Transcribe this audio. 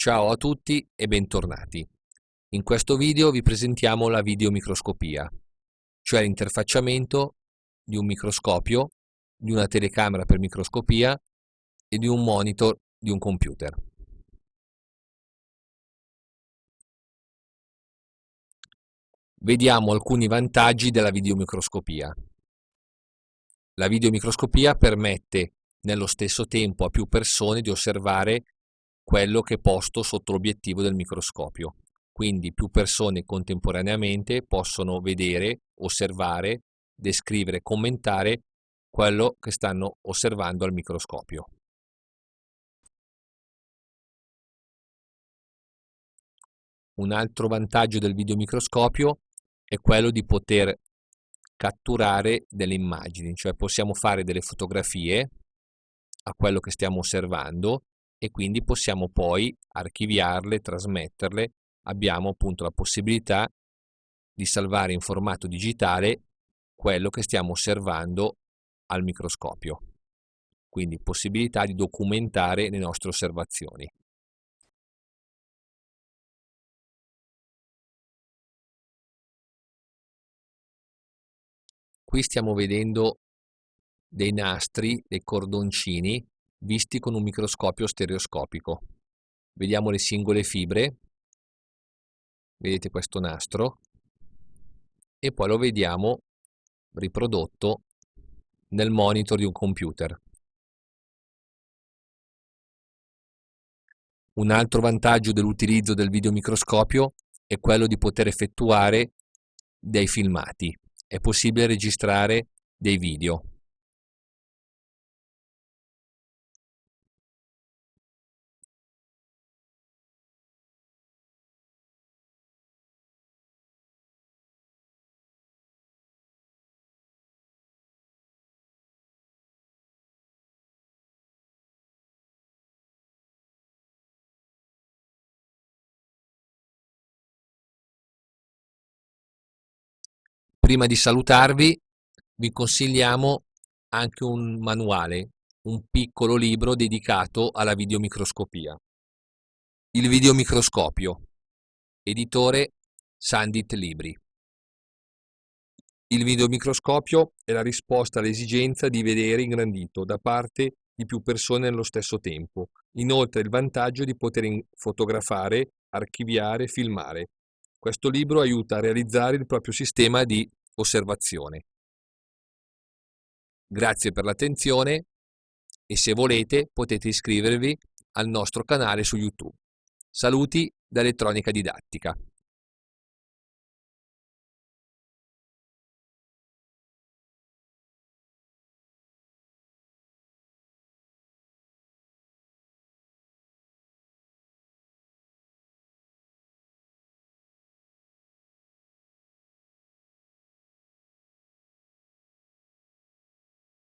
Ciao a tutti e bentornati. In questo video vi presentiamo la videomicroscopia, cioè l'interfacciamento di un microscopio, di una telecamera per microscopia e di un monitor di un computer. Vediamo alcuni vantaggi della videomicroscopia. La videomicroscopia permette nello stesso tempo a più persone di osservare quello che è posto sotto l'obiettivo del microscopio. Quindi più persone contemporaneamente possono vedere, osservare, descrivere, commentare quello che stanno osservando al microscopio. Un altro vantaggio del videomicroscopio è quello di poter catturare delle immagini, cioè possiamo fare delle fotografie a quello che stiamo osservando e quindi possiamo poi archiviarle, trasmetterle. Abbiamo appunto la possibilità di salvare in formato digitale quello che stiamo osservando al microscopio. Quindi possibilità di documentare le nostre osservazioni. Qui stiamo vedendo dei nastri, dei cordoncini, visti con un microscopio stereoscopico. Vediamo le singole fibre, vedete questo nastro, e poi lo vediamo riprodotto nel monitor di un computer. Un altro vantaggio dell'utilizzo del videomicroscopio è quello di poter effettuare dei filmati è possibile registrare dei video. Prima di salutarvi vi consigliamo anche un manuale, un piccolo libro dedicato alla videomicroscopia. Il videomicroscopio, editore Sandit Libri. Il videomicroscopio è la risposta all'esigenza di vedere ingrandito da parte di più persone nello stesso tempo. Inoltre il vantaggio di poter fotografare, archiviare, filmare. Questo libro aiuta a realizzare il proprio sistema di osservazione. Grazie per l'attenzione e se volete potete iscrivervi al nostro canale su YouTube. Saluti da Elettronica Didattica.